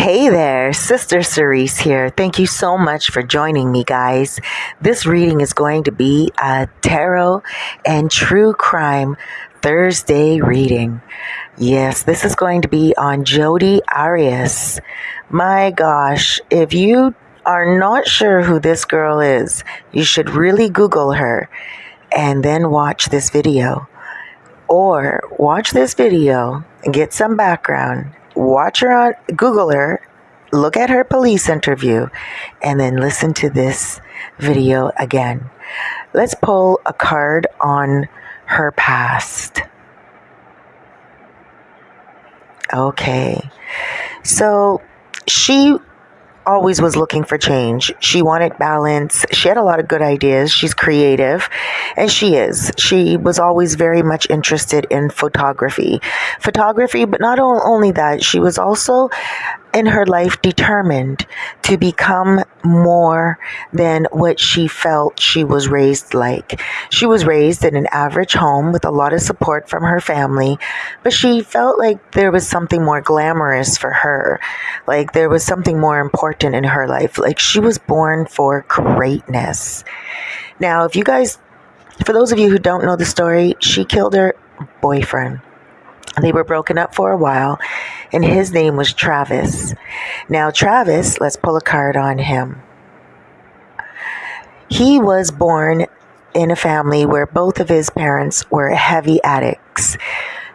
Hey there, Sister Cerise here. Thank you so much for joining me, guys. This reading is going to be a tarot and true crime Thursday reading. Yes, this is going to be on Jodi Arias. My gosh, if you are not sure who this girl is, you should really Google her and then watch this video. Or watch this video and get some background watch her on Google her, look at her police interview, and then listen to this video again. Let's pull a card on her past. Okay. So she always was looking for change. She wanted balance. She had a lot of good ideas. She's creative, and she is. She was always very much interested in photography. Photography, but not only that, she was also in her life determined to become more than what she felt she was raised like. She was raised in an average home with a lot of support from her family, but she felt like there was something more glamorous for her. Like there was something more important in her life. Like she was born for greatness. Now, if you guys, for those of you who don't know the story, she killed her boyfriend. They were broken up for a while, and his name was Travis. Now, Travis, let's pull a card on him. He was born in a family where both of his parents were heavy addicts.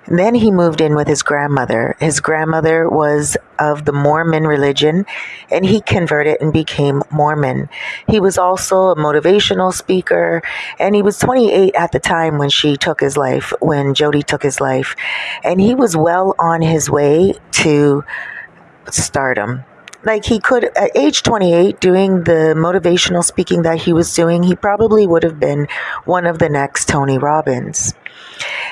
Then he moved in with his grandmother. His grandmother was of the Mormon religion and he converted and became Mormon. He was also a motivational speaker and he was 28 at the time when she took his life, when Jodi took his life. And he was well on his way to stardom like he could at age 28 doing the motivational speaking that he was doing he probably would have been one of the next tony robbins.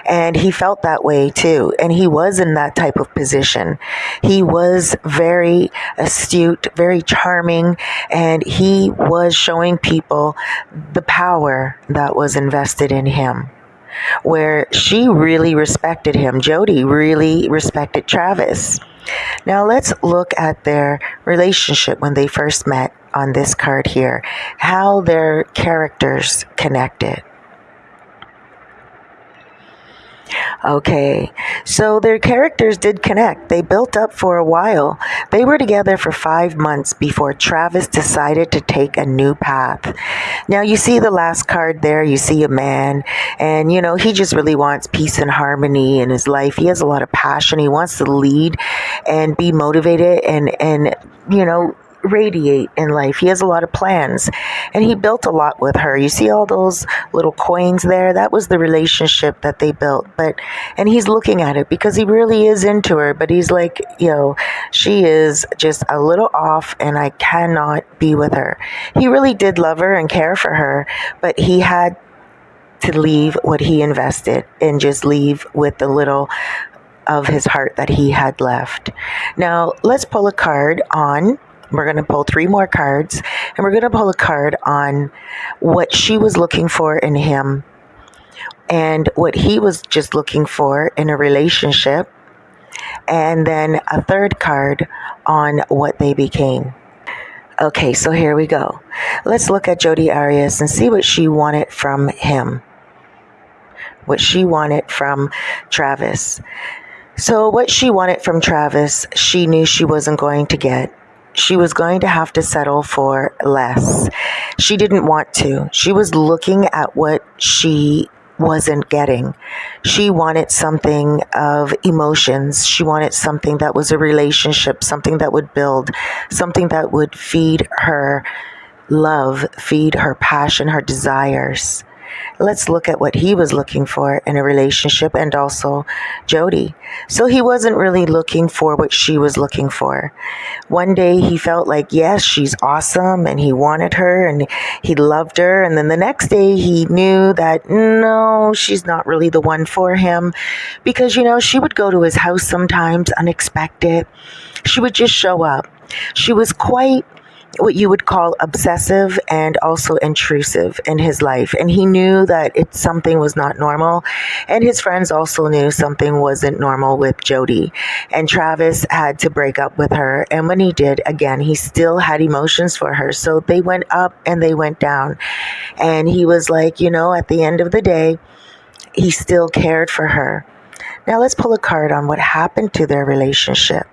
And he felt that way too. And he was in that type of position. He was very astute very charming and he was showing people the power that was invested in him where she really respected him. Jodi really respected travis now let's look at their relationship when they first met on this card here, how their characters connected. Okay, so their characters did connect. They built up for a while. They were together for five months before Travis decided to take a new path. Now, you see the last card there, you see a man, and you know, he just really wants peace and harmony in his life. He has a lot of passion. He wants to lead and be motivated and, and, you know, radiate in life. He has a lot of plans and he built a lot with her. You see all those little coins there? That was the relationship that they built. But, and he's looking at it because he really is into her, but he's like, you know, she is just a little off and I cannot be with her. He really did love her and care for her, but he had to leave what he invested and just leave with the little of his heart that he had left. Now, let's pull a card on we're going to pull three more cards and we're going to pull a card on what she was looking for in him and what he was just looking for in a relationship. And then a third card on what they became. Okay, so here we go. Let's look at Jodi Arias and see what she wanted from him. What she wanted from Travis. So, what she wanted from Travis, she knew she wasn't going to get she was going to have to settle for less. She didn't want to. She was looking at what she wasn't getting. She wanted something of emotions. She wanted something that was a relationship, something that would build, something that would feed her love, feed her passion, her desires let's look at what he was looking for in a relationship and also Jodi. So he wasn't really looking for what she was looking for. One day he felt like, yes, she's awesome and he wanted her and he loved her. And then the next day he knew that no, she's not really the one for him because, you know, she would go to his house sometimes unexpected. She would just show up. She was quite what you would call obsessive and also intrusive in his life. And he knew that it something was not normal. And his friends also knew something wasn't normal with Jodi. And Travis had to break up with her. And when he did, again, he still had emotions for her. So they went up and they went down. And he was like, you know, at the end of the day, he still cared for her. Now let's pull a card on what happened to their relationship.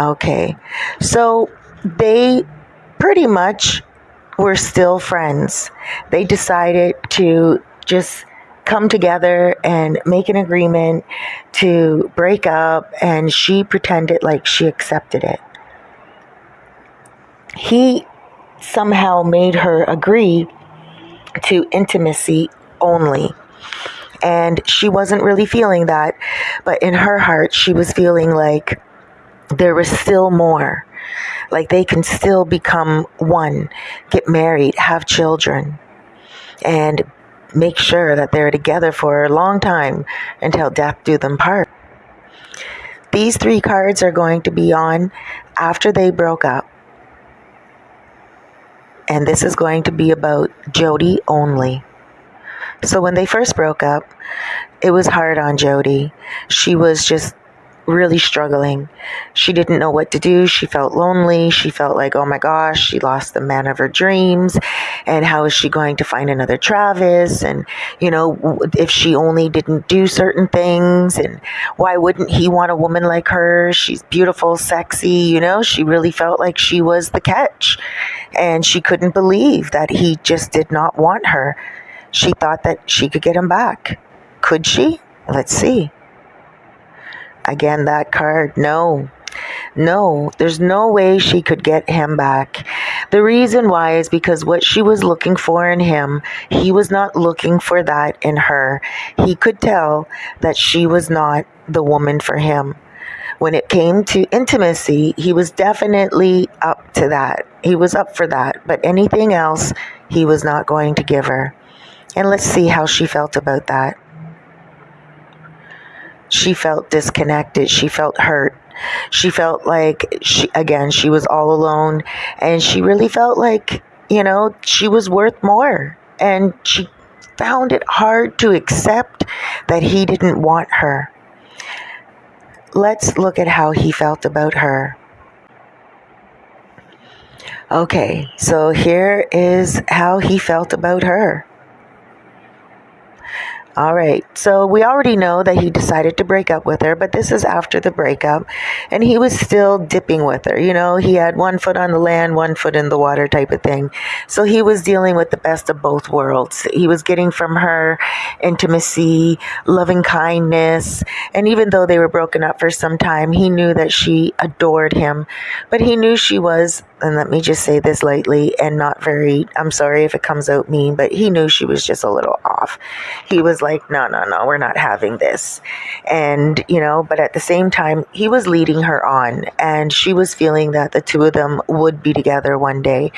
Okay. So they pretty much were still friends. They decided to just come together and make an agreement to break up, and she pretended like she accepted it. He somehow made her agree to intimacy only. And she wasn't really feeling that, but in her heart, she was feeling like there is still more. Like they can still become one, get married, have children, and make sure that they're together for a long time until death do them part. These three cards are going to be on after they broke up. And this is going to be about Jodi only. So when they first broke up, it was hard on Jodi. She was just really struggling. She didn't know what to do. She felt lonely. She felt like, oh my gosh, she lost the man of her dreams. And how is she going to find another Travis? And, you know, if she only didn't do certain things, and why wouldn't he want a woman like her? She's beautiful, sexy, you know, she really felt like she was the catch. And she couldn't believe that he just did not want her. She thought that she could get him back. Could she? Let's see. Again, that card, no. No, there's no way she could get him back. The reason why is because what she was looking for in him, he was not looking for that in her. He could tell that she was not the woman for him. When it came to intimacy, he was definitely up to that. He was up for that. But anything else, he was not going to give her. And let's see how she felt about that she felt disconnected. She felt hurt. She felt like she again, she was all alone and she really felt like, you know, she was worth more. And she found it hard to accept that he didn't want her. Let's look at how he felt about her. Okay, so here is how he felt about her. All right. So we already know that he decided to break up with her, but this is after the breakup. And he was still dipping with her. You know, he had one foot on the land, one foot in the water type of thing. So he was dealing with the best of both worlds. He was getting from her intimacy, loving kindness. And even though they were broken up for some time, he knew that she adored him. But he knew she was and let me just say this lightly and not very, I'm sorry if it comes out mean, but he knew she was just a little off. He was like, no, no, no, we're not having this. And, you know, but at the same time, he was leading her on and she was feeling that the two of them would be together one day.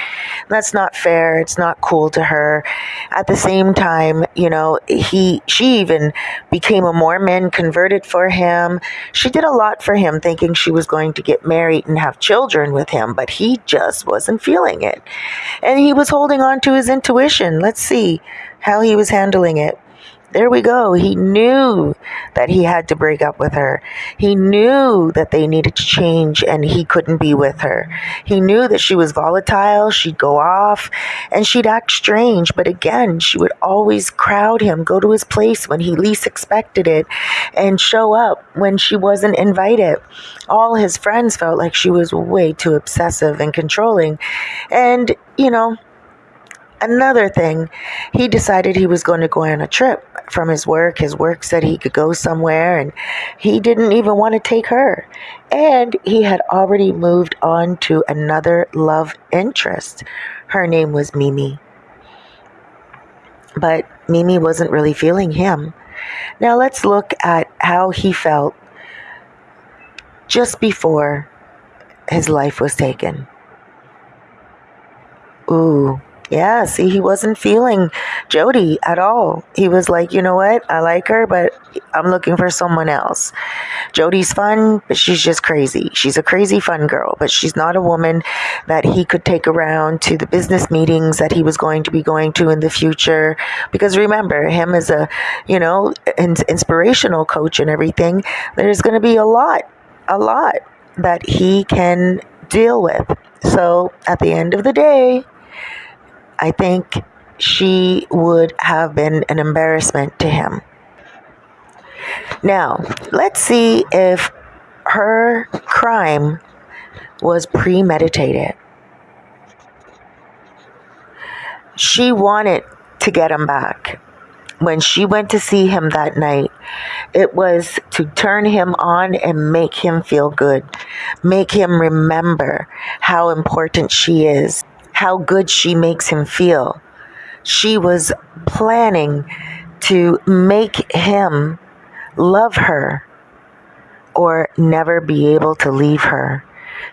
That's not fair. It's not cool to her. At the same time, you know, he, she even became a Mormon, converted for him. She did a lot for him, thinking she was going to get married and have children with him, but he just wasn't feeling it. And he was holding on to his intuition. Let's see how he was handling it. There we go. He knew that he had to break up with her. He knew that they needed to change and he couldn't be with her. He knew that she was volatile, she'd go off, and she'd act strange. But again, she would always crowd him, go to his place when he least expected it, and show up when she wasn't invited. All his friends felt like she was way too obsessive and controlling. And, you know, another thing, he decided he was going to go on a trip from his work. His work said he could go somewhere, and he didn't even want to take her. And he had already moved on to another love interest. Her name was Mimi. But Mimi wasn't really feeling him. Now let's look at how he felt just before his life was taken. Ooh, yeah, see, he wasn't feeling Jodi at all. He was like, you know what? I like her, but I'm looking for someone else. Jodi's fun, but she's just crazy. She's a crazy fun girl, but she's not a woman that he could take around to the business meetings that he was going to be going to in the future. Because remember, him as a, you know, inspirational coach and everything, there's going to be a lot, a lot that he can deal with. So at the end of the day, I think she would have been an embarrassment to him. Now, let's see if her crime was premeditated. She wanted to get him back. When she went to see him that night, it was to turn him on and make him feel good, make him remember how important she is, how good she makes him feel. She was planning to make him love her or never be able to leave her.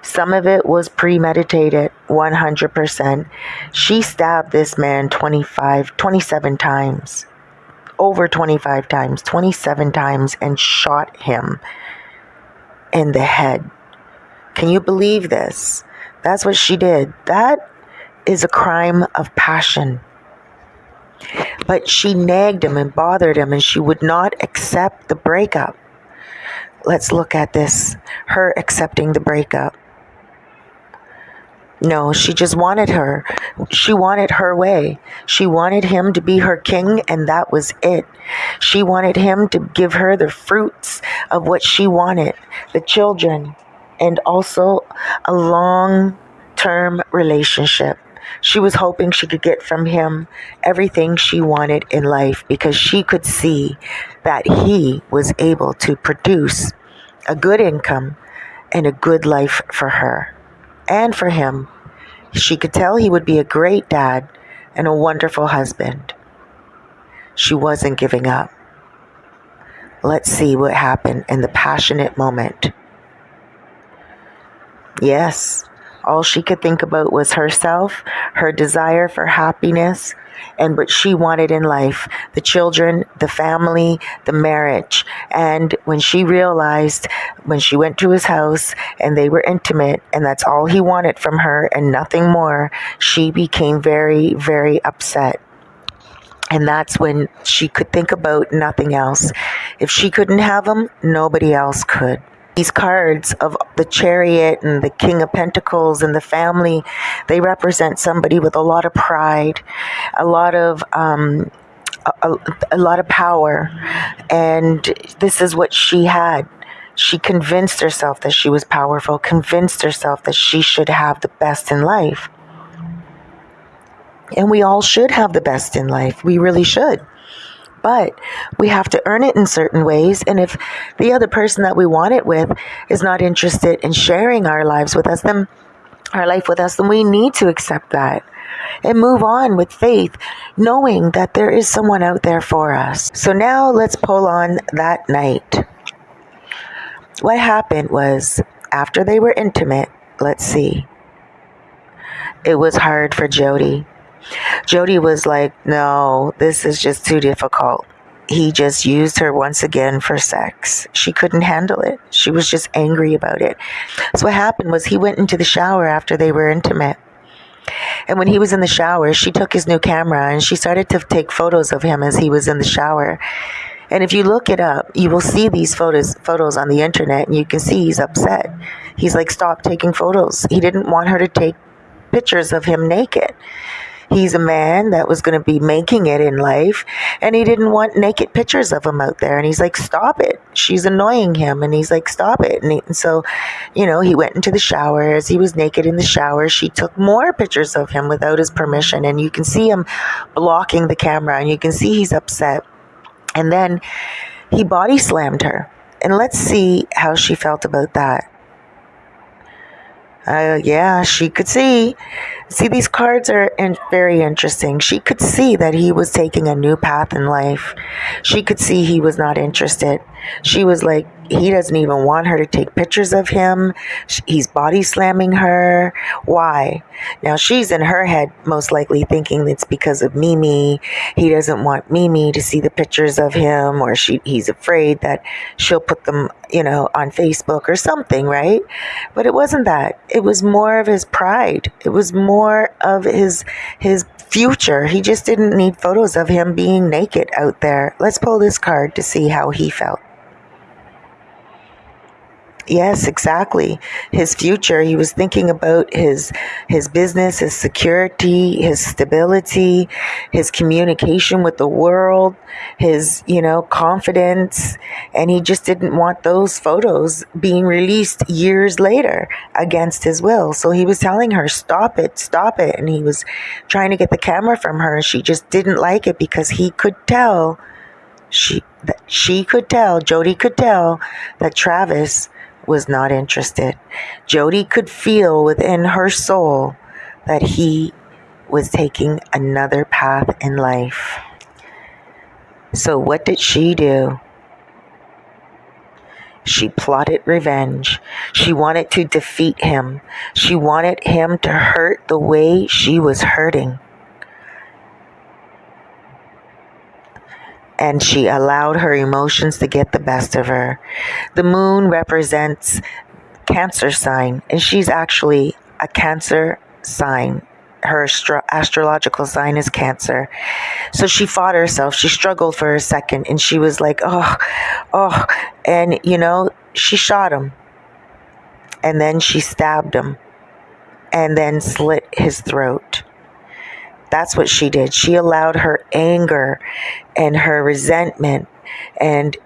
Some of it was premeditated 100%. She stabbed this man 25, 27 times. Over 25 times, 27 times, and shot him in the head. Can you believe this? That's what she did. That is a crime of passion. But she nagged him and bothered him, and she would not accept the breakup. Let's look at this her accepting the breakup. No, she just wanted her. She wanted her way. She wanted him to be her king, and that was it. She wanted him to give her the fruits of what she wanted the children, and also a long term relationship. She was hoping she could get from him everything she wanted in life because she could see that he was able to produce a good income and a good life for her and for him. She could tell he would be a great dad and a wonderful husband. She wasn't giving up. Let's see what happened in the passionate moment. Yes, all she could think about was herself, her desire for happiness, and what she wanted in life the children, the family, the marriage. And when she realized, when she went to his house and they were intimate, and that's all he wanted from her and nothing more, she became very, very upset. And that's when she could think about nothing else. If she couldn't have him, nobody else could these cards of the chariot and the king of pentacles and the family they represent somebody with a lot of pride a lot of um, a, a lot of power. And this is what she had. She convinced herself that she was powerful convinced herself that she should have the best in life. And we all should have the best in life. We really should but we have to earn it in certain ways. And if the other person that we want it with is not interested in sharing our lives with us, then our life with us, then we need to accept that and move on with faith, knowing that there is someone out there for us. So now let's pull on that night. What happened was after they were intimate, let's see, it was hard for Jodi Jodi was like, no, this is just too difficult. He just used her once again for sex. She couldn't handle it. She was just angry about it. So what happened was he went into the shower after they were intimate. And when he was in the shower, she took his new camera and she started to take photos of him as he was in the shower. And if you look it up, you will see these photos photos on the internet and you can see he's upset. He's like stop taking photos. He didn't want her to take pictures of him naked. He's a man that was going to be making it in life, and he didn't want naked pictures of him out there. And he's like, Stop it. She's annoying him. And he's like, Stop it. And, he, and so, you know, he went into the shower. As he was naked in the shower, she took more pictures of him without his permission. And you can see him blocking the camera, and you can see he's upset. And then he body slammed her. And let's see how she felt about that. Uh, yeah, she could see. See, these cards are in, very interesting. She could see that he was taking a new path in life. She could see he was not interested. She was like, he doesn't even want her to take pictures of him. He's body slamming her. Why? Now she's in her head most likely thinking it's because of Mimi. He doesn't want Mimi to see the pictures of him or she he's afraid that she'll put them, you know, on Facebook or something, right? But it wasn't that. It was more of his pride. It was more of his his future. He just didn't need photos of him being naked out there. Let's pull this card to see how he felt. Yes, exactly. His future. He was thinking about his his business, his security, his stability, his communication with the world, his, you know, confidence, and he just didn't want those photos being released years later against his will. So he was telling her, "Stop it, stop it." And he was trying to get the camera from her and she just didn't like it because he could tell she that she could tell, Jodi could tell that Travis was not interested. Jodi could feel within her soul that he was taking another path in life. So, what did she do? She plotted revenge. She wanted to defeat him. She wanted him to hurt the way she was hurting. And she allowed her emotions to get the best of her. The moon represents Cancer sign, and she's actually a Cancer sign. Her astro- astrological sign is Cancer. So she fought herself. She struggled for a second, and she was like, oh, oh. And, you know, she shot him. And then she stabbed him. And then slit his throat. That's what she did. She allowed her anger and her resentment and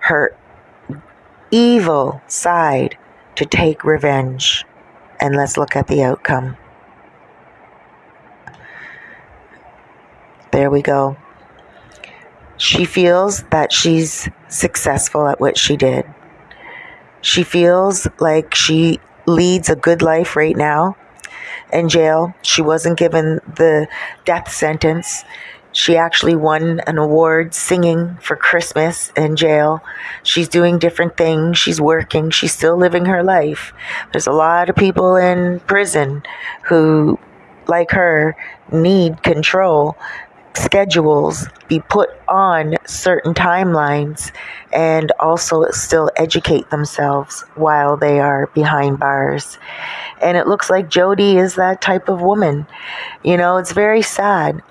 her evil side to take revenge. And let's look at the outcome. There we go. She feels that she's successful at what she did. She feels like she leads a good life right now in jail. She wasn't given the death sentence. She actually won an award singing for Christmas in jail. She's doing different things. She's working. She's still living her life. There's a lot of people in prison who, like her, need control schedules be put on certain timelines and also still educate themselves while they are behind bars. And it looks like Jodi is that type of woman. You know, it's very sad.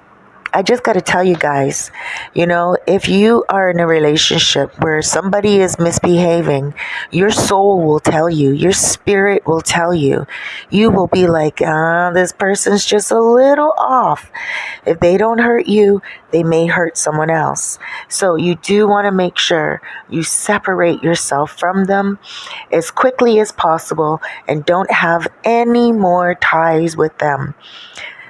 I just got to tell you guys, you know, if you are in a relationship where somebody is misbehaving, your soul will tell you, your spirit will tell you. You will be like, ah, this person's just a little off. If they don't hurt you, they may hurt someone else. So you do want to make sure you separate yourself from them as quickly as possible and don't have any more ties with them.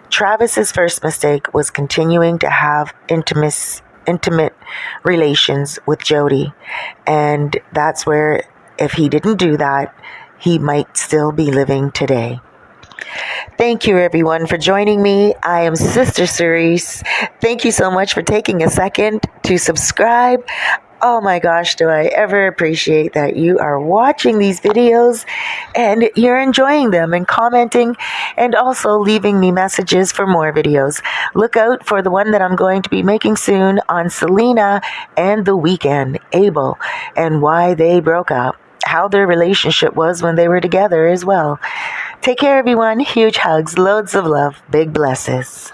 Travis's first mistake was continuing to have intimate intimate relations with Jodi. And that's where if he didn't do that, he might still be living today. Thank you, everyone, for joining me. I am Sister Cerise. Thank you so much for taking a second to subscribe. Oh my gosh, do I ever appreciate that you are watching these videos and you're enjoying them and commenting and also leaving me messages for more videos. Look out for the one that I'm going to be making soon on Selena and The Weeknd, Abel, and why they broke up, how their relationship was when they were together as well. Take care, everyone. Huge hugs, loads of love, big blesses.